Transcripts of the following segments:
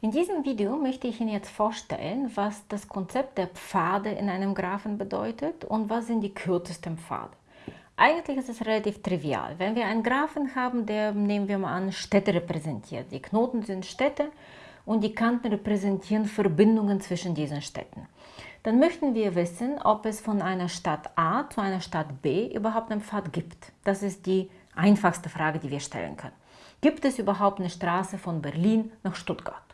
In diesem Video möchte ich Ihnen jetzt vorstellen, was das Konzept der Pfade in einem Graphen bedeutet und was sind die kürzesten Pfade. Eigentlich ist es relativ trivial. Wenn wir einen Graphen haben, der, nehmen wir mal an, Städte repräsentiert. Die Knoten sind Städte und die Kanten repräsentieren Verbindungen zwischen diesen Städten. Dann möchten wir wissen, ob es von einer Stadt A zu einer Stadt B überhaupt einen Pfad gibt. Das ist die einfachste Frage, die wir stellen können. Gibt es überhaupt eine Straße von Berlin nach Stuttgart?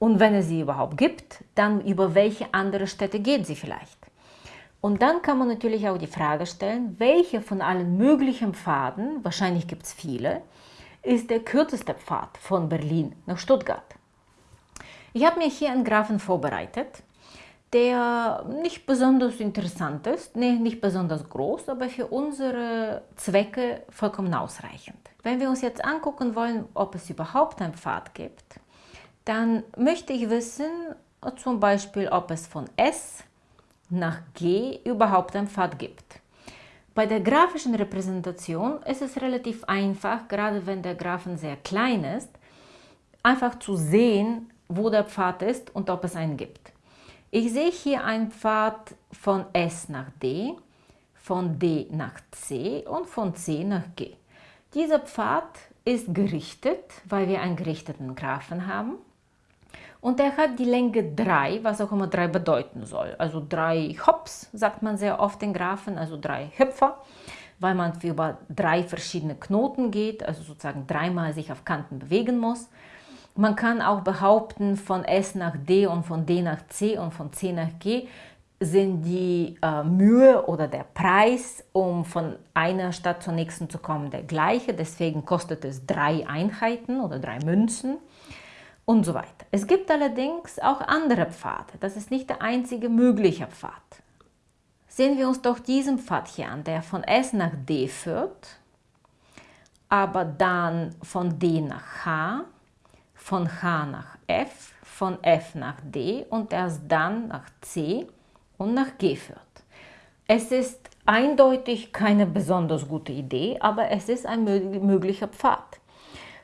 Und wenn es sie überhaupt gibt, dann über welche andere Städte geht sie vielleicht? Und dann kann man natürlich auch die Frage stellen, welche von allen möglichen Pfaden, wahrscheinlich gibt es viele, ist der kürzeste Pfad von Berlin nach Stuttgart? Ich habe mir hier einen Graphen vorbereitet, der nicht besonders interessant ist, nee, nicht besonders groß, aber für unsere Zwecke vollkommen ausreichend. Wenn wir uns jetzt angucken wollen, ob es überhaupt einen Pfad gibt, dann möchte ich wissen, zum Beispiel, ob es von S nach G überhaupt einen Pfad gibt. Bei der grafischen Repräsentation ist es relativ einfach, gerade wenn der Graphen sehr klein ist, einfach zu sehen, wo der Pfad ist und ob es einen gibt. Ich sehe hier einen Pfad von S nach D, von D nach C und von C nach G. Dieser Pfad ist gerichtet, weil wir einen gerichteten Graphen haben. Und er hat die Länge 3, was auch immer 3 bedeuten soll. Also drei Hops, sagt man sehr oft in Graphen, also drei Hüpfer, weil man über drei verschiedene Knoten geht, also sozusagen dreimal sich auf Kanten bewegen muss. Man kann auch behaupten, von S nach D und von D nach C und von C nach G sind die äh, Mühe oder der Preis, um von einer Stadt zur nächsten zu kommen, der gleiche. Deswegen kostet es drei Einheiten oder drei Münzen und so weiter. Es gibt allerdings auch andere Pfade. Das ist nicht der einzige mögliche Pfad. Sehen wir uns doch diesen Pfad hier an, der von S nach D führt, aber dann von D nach H, von H nach F, von F nach D und erst dann nach C und nach G führt. Es ist eindeutig keine besonders gute Idee, aber es ist ein möglicher Pfad.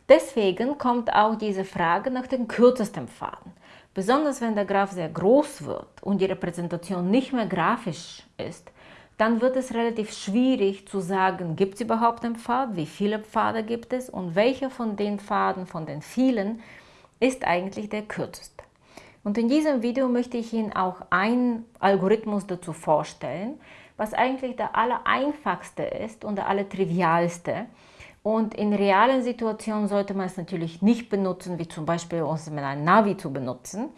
Deswegen kommt auch diese Frage nach dem kürzesten Faden. Besonders wenn der Graph sehr groß wird und die Repräsentation nicht mehr grafisch ist, dann wird es relativ schwierig zu sagen, gibt es überhaupt einen Pfad, wie viele Pfade gibt es und welcher von den Pfaden, von den vielen, ist eigentlich der kürzeste. Und in diesem Video möchte ich Ihnen auch einen Algorithmus dazu vorstellen, was eigentlich der allereinfachste ist und der allertrivialste, und in realen Situationen sollte man es natürlich nicht benutzen, wie zum Beispiel uns mit einem Navi zu benutzen.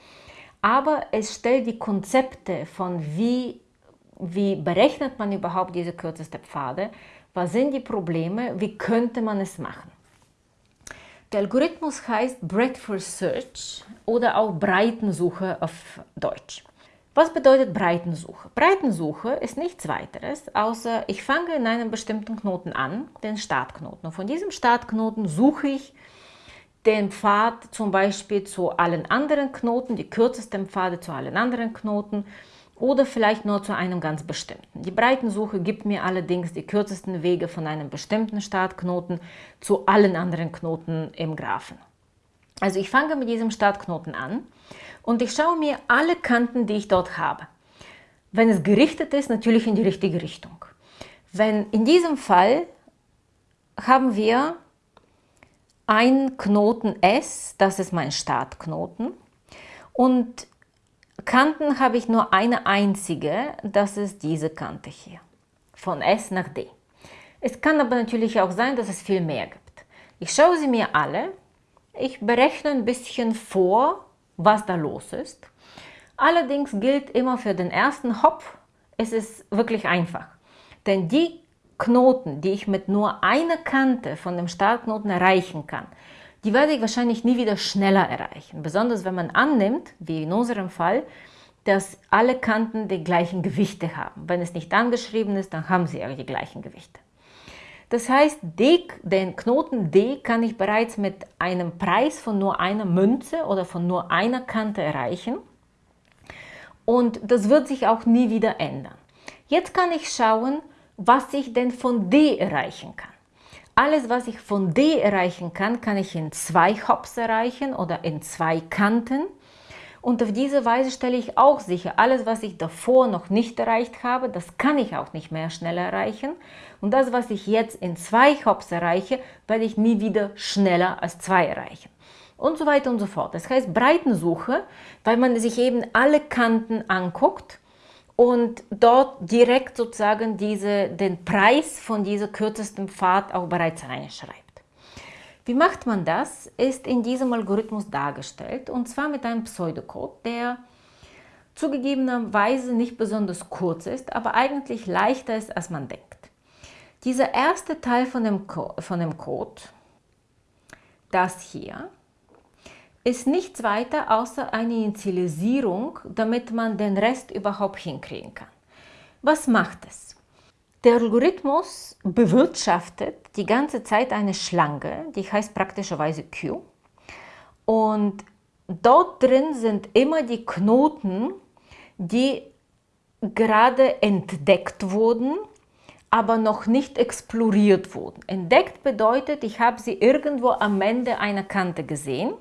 Aber es stellt die Konzepte von wie, wie berechnet man überhaupt diese kürzeste Pfade, was sind die Probleme, wie könnte man es machen. Der Algorithmus heißt Breadth First Search oder auch Breitensuche auf Deutsch. Was bedeutet Breitensuche? Breitensuche ist nichts weiteres, außer ich fange in einem bestimmten Knoten an, den Startknoten. Von diesem Startknoten suche ich den Pfad zum Beispiel zu allen anderen Knoten, die kürzesten Pfade zu allen anderen Knoten oder vielleicht nur zu einem ganz bestimmten. Die Breitensuche gibt mir allerdings die kürzesten Wege von einem bestimmten Startknoten zu allen anderen Knoten im Graphen. Also ich fange mit diesem Startknoten an und ich schaue mir alle Kanten, die ich dort habe. Wenn es gerichtet ist, natürlich in die richtige Richtung. Wenn in diesem Fall haben wir einen Knoten S, das ist mein Startknoten, und Kanten habe ich nur eine einzige, das ist diese Kante hier, von S nach D. Es kann aber natürlich auch sein, dass es viel mehr gibt. Ich schaue sie mir alle ich berechne ein bisschen vor, was da los ist. Allerdings gilt immer für den ersten Hopf, es ist wirklich einfach. Denn die Knoten, die ich mit nur einer Kante von dem Startknoten erreichen kann, die werde ich wahrscheinlich nie wieder schneller erreichen. Besonders wenn man annimmt, wie in unserem Fall, dass alle Kanten die gleichen Gewichte haben. Wenn es nicht angeschrieben ist, dann haben sie ja die gleichen Gewichte. Das heißt, den Knoten D kann ich bereits mit einem Preis von nur einer Münze oder von nur einer Kante erreichen. Und das wird sich auch nie wieder ändern. Jetzt kann ich schauen, was ich denn von D erreichen kann. alles, was ich von D erreichen kann, kann ich in zwei Hops erreichen oder in zwei Kanten. Und auf diese Weise stelle ich auch sicher, alles, was ich davor noch nicht erreicht habe, das kann ich auch nicht mehr schneller erreichen. Und das, was ich jetzt in zwei Hops erreiche, werde ich nie wieder schneller als zwei erreichen. Und so weiter und so fort. Das heißt Breitensuche, weil man sich eben alle Kanten anguckt und dort direkt sozusagen diese, den Preis von dieser kürzesten Pfad auch bereits reinschreibt. Wie macht man das, ist in diesem Algorithmus dargestellt und zwar mit einem Pseudocode, der zugegebenerweise nicht besonders kurz ist, aber eigentlich leichter ist, als man denkt. Dieser erste Teil von dem, Co von dem Code, das hier, ist nichts weiter außer eine Initialisierung, damit man den Rest überhaupt hinkriegen kann. Was macht es? Der Algorithmus bewirtschaftet die ganze Zeit eine Schlange, die heißt praktischerweise Q. Und dort drin sind immer die Knoten, die gerade entdeckt wurden, aber noch nicht exploriert wurden. Entdeckt bedeutet, ich habe sie irgendwo am Ende einer Kante gesehen,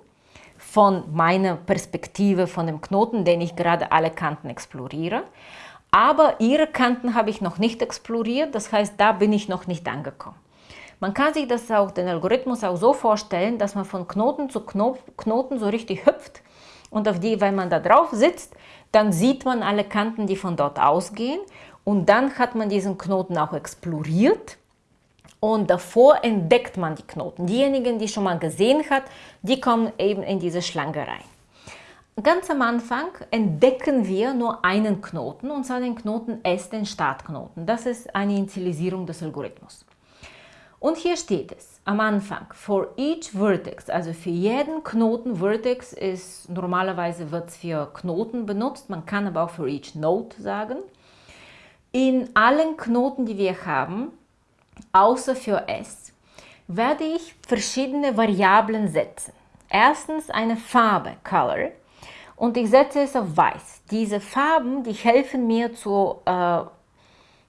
von meiner Perspektive, von dem Knoten, den ich gerade alle Kanten exploriere aber ihre Kanten habe ich noch nicht exploriert, das heißt, da bin ich noch nicht angekommen. Man kann sich das auch, den Algorithmus auch so vorstellen, dass man von Knoten zu Knoten so richtig hüpft und auf die, wenn man da drauf sitzt, dann sieht man alle Kanten, die von dort ausgehen und dann hat man diesen Knoten auch exploriert und davor entdeckt man die Knoten. Diejenigen, die schon mal gesehen hat, die kommen eben in diese Schlange rein. Ganz am Anfang entdecken wir nur einen Knoten, und zwar den Knoten S, den Startknoten. Das ist eine Initialisierung des Algorithmus. Und hier steht es am Anfang, for each vertex, also für jeden Knoten, Vertex ist normalerweise wird es für Knoten benutzt, man kann aber auch for each node sagen. In allen Knoten, die wir haben, außer für S, werde ich verschiedene Variablen setzen. Erstens eine Farbe, Color, und ich setze es auf weiß. Diese Farben, die helfen mir zu, äh,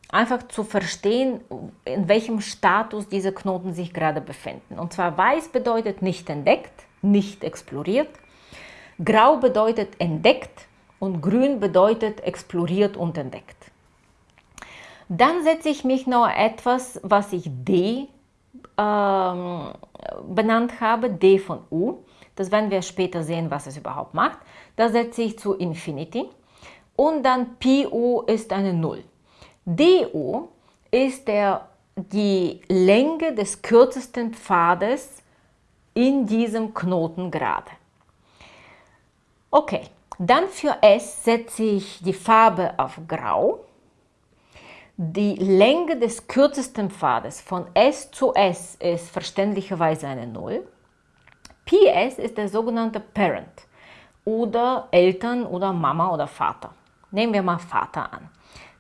einfach zu verstehen, in welchem Status diese Knoten sich gerade befinden. Und zwar weiß bedeutet nicht entdeckt, nicht exploriert. Grau bedeutet entdeckt und grün bedeutet exploriert und entdeckt. Dann setze ich mich noch etwas, was ich D ähm, benannt habe, D von U. Das werden wir später sehen, was es überhaupt macht. Da setze ich zu Infinity und dann PU ist eine 0. DU ist der, die Länge des kürzesten Pfades in diesem Knoten gerade. Okay, dann für S setze ich die Farbe auf Grau. Die Länge des kürzesten Pfades von S zu S ist verständlicherweise eine 0. PS ist der sogenannte Parent oder Eltern oder Mama oder Vater. Nehmen wir mal Vater an.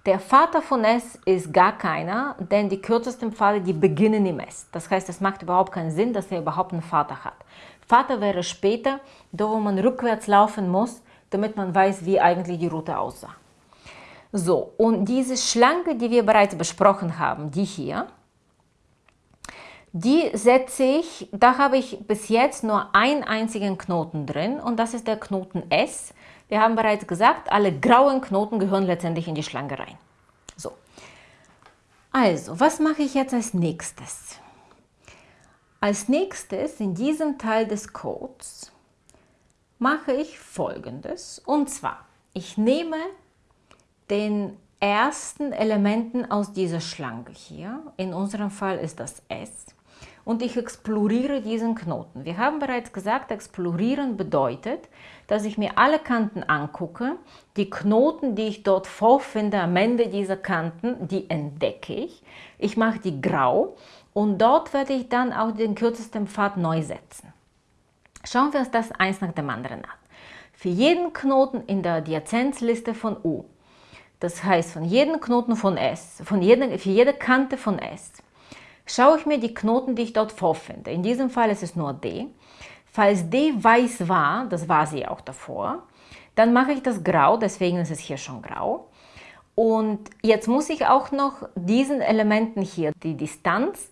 Der Vater von S ist gar keiner, denn die kürzesten Pfade, die beginnen im S. Das heißt, es macht überhaupt keinen Sinn, dass er überhaupt einen Vater hat. Vater wäre später, da wo man rückwärts laufen muss, damit man weiß, wie eigentlich die Route aussah. So, und diese Schlange, die wir bereits besprochen haben, die hier, die setze ich, da habe ich bis jetzt nur einen einzigen Knoten drin und das ist der Knoten S. Wir haben bereits gesagt, alle grauen Knoten gehören letztendlich in die Schlange rein. So, also, was mache ich jetzt als nächstes? Als nächstes in diesem Teil des Codes mache ich folgendes und zwar, ich nehme den ersten Elementen aus dieser Schlange hier, in unserem Fall ist das S, und ich exploriere diesen Knoten. Wir haben bereits gesagt, explorieren bedeutet, dass ich mir alle Kanten angucke, die Knoten, die ich dort vorfinde am Ende dieser Kanten, die entdecke ich. Ich mache die grau und dort werde ich dann auch den kürzesten Pfad neu setzen. Schauen wir uns das eins nach dem anderen an. Für jeden Knoten in der Adjazenzliste von U, das heißt von jedem Knoten von S, von jeder, für jede Kante von S, schaue ich mir die Knoten, die ich dort vorfinde. In diesem Fall ist es nur D. Falls D weiß war, das war sie auch davor, dann mache ich das grau, deswegen ist es hier schon grau. Und jetzt muss ich auch noch diesen Elementen hier, die Distanz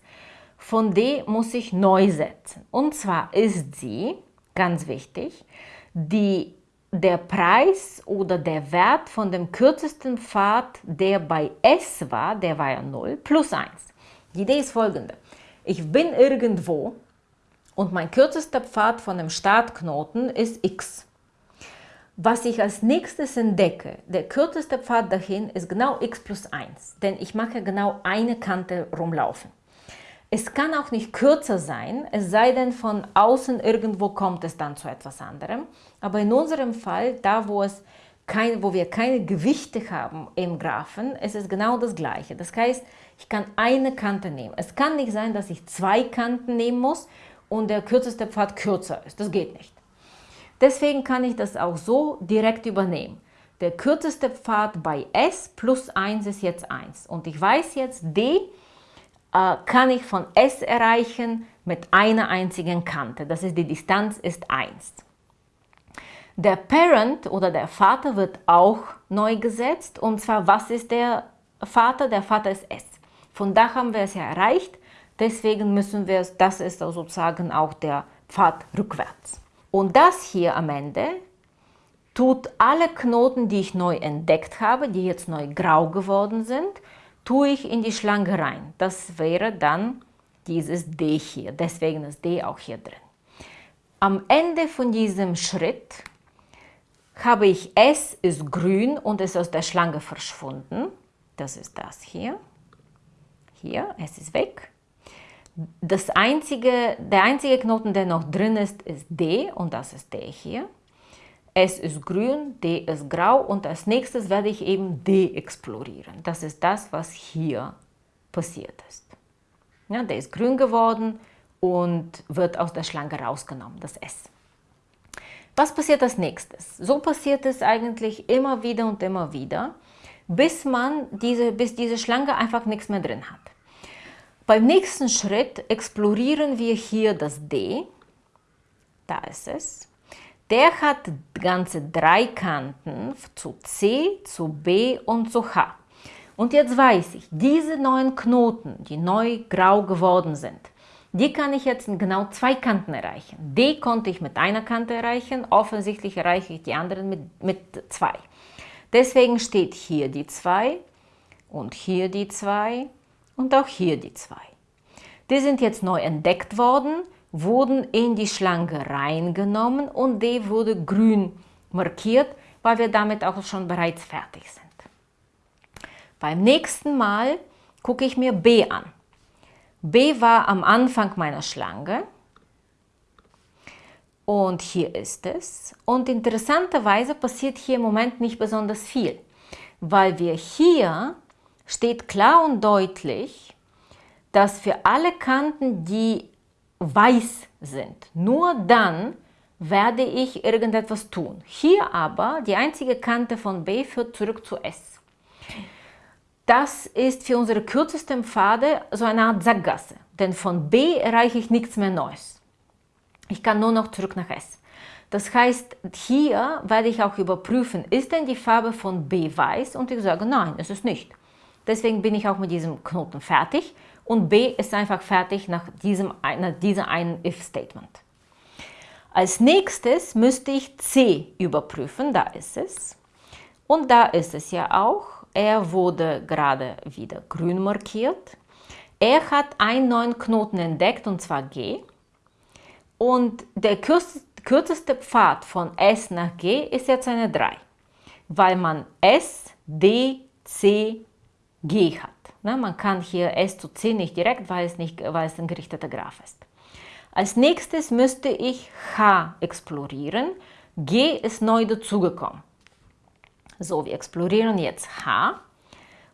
von D muss ich neu setzen. Und zwar ist sie, ganz wichtig, die, der Preis oder der Wert von dem kürzesten Pfad, der bei S war, der war ja 0, plus 1. Die Idee ist folgende. Ich bin irgendwo und mein kürzester Pfad von dem Startknoten ist x. Was ich als nächstes entdecke, der kürzeste Pfad dahin ist genau x plus 1, denn ich mache genau eine Kante rumlaufen. Es kann auch nicht kürzer sein, es sei denn von außen irgendwo kommt es dann zu etwas anderem. Aber in unserem Fall, da wo, es kein, wo wir keine Gewichte haben im Graphen, ist es genau das gleiche. Das heißt, ich kann eine Kante nehmen. Es kann nicht sein, dass ich zwei Kanten nehmen muss und der kürzeste Pfad kürzer ist. Das geht nicht. Deswegen kann ich das auch so direkt übernehmen. Der kürzeste Pfad bei S plus 1 ist jetzt 1. Und ich weiß jetzt, D äh, kann ich von S erreichen mit einer einzigen Kante. Das ist die Distanz ist 1. Der Parent oder der Vater wird auch neu gesetzt. Und zwar, was ist der Vater? Der Vater ist S. Von da haben wir es ja erreicht. Deswegen müssen wir es, das ist sozusagen auch der Pfad rückwärts. Und das hier am Ende tut alle Knoten, die ich neu entdeckt habe, die jetzt neu grau geworden sind, tue ich in die Schlange rein. Das wäre dann dieses D hier, deswegen ist D auch hier drin. Am Ende von diesem Schritt habe ich S ist grün und ist aus der Schlange verschwunden. Das ist das hier. Hier, S ist weg. Das einzige, der einzige Knoten, der noch drin ist, ist D und das ist der hier. S ist grün, D ist grau und als nächstes werde ich eben D explorieren. Das ist das, was hier passiert ist. Ja, der ist grün geworden und wird aus der Schlange rausgenommen, das S. Was passiert als nächstes? So passiert es eigentlich immer wieder und immer wieder, bis, man diese, bis diese Schlange einfach nichts mehr drin hat. Beim nächsten Schritt explorieren wir hier das D. Da ist es. Der hat ganze drei Kanten zu C, zu B und zu H. Und jetzt weiß ich, diese neuen Knoten, die neu grau geworden sind, die kann ich jetzt in genau zwei Kanten erreichen. D konnte ich mit einer Kante erreichen, offensichtlich erreiche ich die anderen mit, mit zwei. Deswegen steht hier die 2 und hier die 2 und auch hier die zwei. Die sind jetzt neu entdeckt worden, wurden in die Schlange reingenommen und die wurde grün markiert, weil wir damit auch schon bereits fertig sind. Beim nächsten Mal gucke ich mir B an. B war am Anfang meiner Schlange und hier ist es. Und interessanterweise passiert hier im Moment nicht besonders viel, weil wir hier steht klar und deutlich, dass für alle Kanten, die weiß sind, nur dann werde ich irgendetwas tun. Hier aber, die einzige Kante von B führt zurück zu S. Das ist für unsere kürzesten Pfade so eine Art Sackgasse, denn von B erreiche ich nichts mehr Neues. Ich kann nur noch zurück nach S. Das heißt, hier werde ich auch überprüfen, ist denn die Farbe von B weiß? Und ich sage, nein, es ist nicht. Deswegen bin ich auch mit diesem Knoten fertig und B ist einfach fertig nach diesem, nach diesem einen if-Statement. Als nächstes müsste ich C überprüfen, da ist es. Und da ist es ja auch. Er wurde gerade wieder grün markiert. Er hat einen neuen Knoten entdeckt, und zwar G. Und der kürzeste Pfad von S nach G ist jetzt eine 3, weil man S, D, C, G hat. Ne? Man kann hier S zu C nicht direkt, weil es, nicht, weil es ein gerichteter Graph ist. Als nächstes müsste ich H explorieren. G ist neu dazugekommen. So, wir explorieren jetzt H.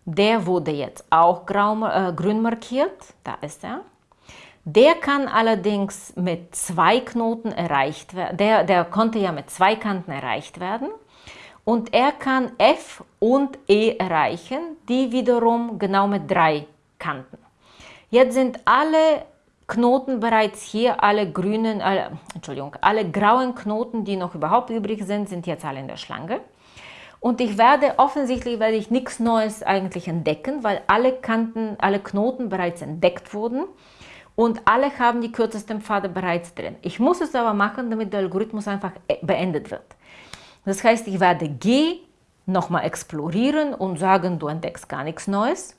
Der wurde jetzt auch grau, äh, grün markiert. Da ist er. Der kann allerdings mit zwei Knoten erreicht werden. Der, der konnte ja mit zwei Kanten erreicht werden und er kann F und E erreichen, die wiederum genau mit drei Kanten. Jetzt sind alle Knoten bereits hier, alle grünen, alle, Entschuldigung, alle grauen Knoten, die noch überhaupt übrig sind, sind jetzt alle in der Schlange. Und ich werde, offensichtlich werde ich nichts Neues eigentlich entdecken, weil alle Kanten, alle Knoten bereits entdeckt wurden. und alle haben die kürzesten Pfade bereits drin. Ich muss es aber machen, damit der Algorithmus einfach äh, beendet wird. Das heißt, ich werde G nochmal explorieren und sagen, du entdeckst gar nichts Neues.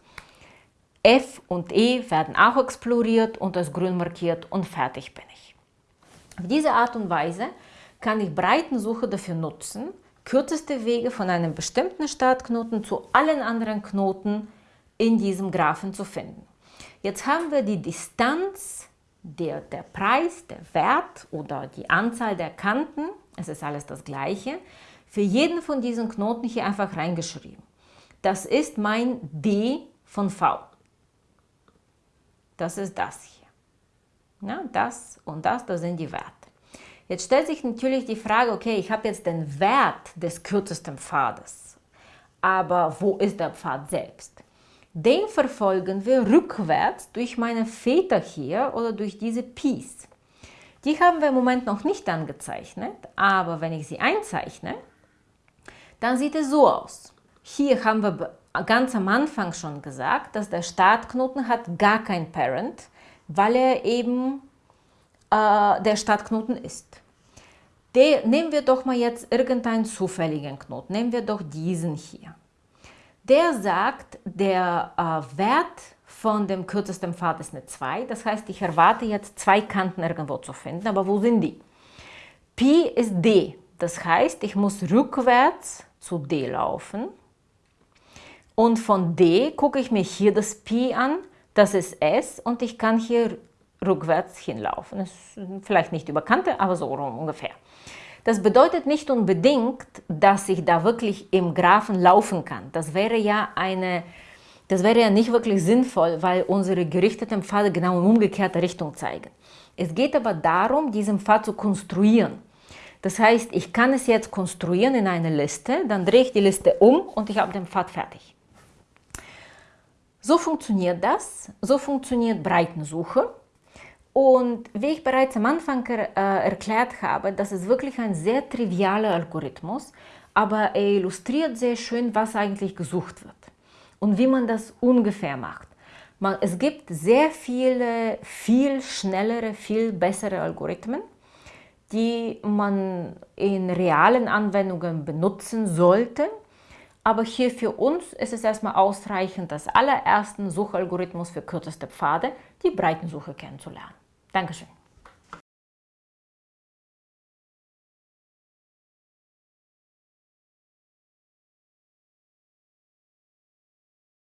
F und E werden auch exploriert und als grün markiert und fertig bin ich. Auf diese Art und Weise kann ich Breitensuche dafür nutzen, kürzeste Wege von einem bestimmten Startknoten zu allen anderen Knoten in diesem Graphen zu finden. Jetzt haben wir die Distanz, der, der Preis, der Wert oder die Anzahl der Kanten, es ist alles das gleiche, für jeden von diesen Knoten hier einfach reingeschrieben. Das ist mein D von V. Das ist das hier. Ja, das und das, das sind die Werte. Jetzt stellt sich natürlich die Frage, okay, ich habe jetzt den Wert des kürzesten Pfades, aber wo ist der Pfad selbst? Den verfolgen wir rückwärts durch meine Väter hier oder durch diese Pies. Die haben wir im Moment noch nicht angezeichnet, aber wenn ich sie einzeichne, dann sieht es so aus. Hier haben wir ganz am Anfang schon gesagt, dass der Startknoten hat gar kein Parent, weil er eben äh, der Startknoten ist. De, nehmen wir doch mal jetzt irgendeinen zufälligen Knoten. Nehmen wir doch diesen hier. Der sagt, der äh, Wert von dem kürzesten Pfad ist eine 2. Das heißt, ich erwarte jetzt zwei Kanten irgendwo zu finden. Aber wo sind die? Pi ist D. Das heißt, ich muss rückwärts zu D laufen. Und von D gucke ich mir hier das Pi an. Das ist S und ich kann hier rückwärts hinlaufen. Das ist vielleicht nicht über Kante, aber so ungefähr. Das bedeutet nicht unbedingt, dass ich da wirklich im Graphen laufen kann. Das wäre ja eine, das wäre ja nicht wirklich sinnvoll, weil unsere gerichteten Pfade genau in umgekehrte Richtung zeigen. Es geht aber darum, diesen Pfad zu konstruieren. Das heißt, ich kann es jetzt konstruieren in eine Liste, dann drehe ich die Liste um und ich habe den Pfad fertig. So funktioniert das, so funktioniert Breitensuche. Und wie ich bereits am Anfang äh, erklärt habe, das ist wirklich ein sehr trivialer Algorithmus, aber er illustriert sehr schön, was eigentlich gesucht wird und wie man das ungefähr macht. Man, es gibt sehr viele, viel schnellere, viel bessere Algorithmen, die man in realen Anwendungen benutzen sollte. Aber hier für uns ist es erstmal ausreichend, das allerersten Suchalgorithmus für kürzeste Pfade, die Breitensuche kennenzulernen. 半个水。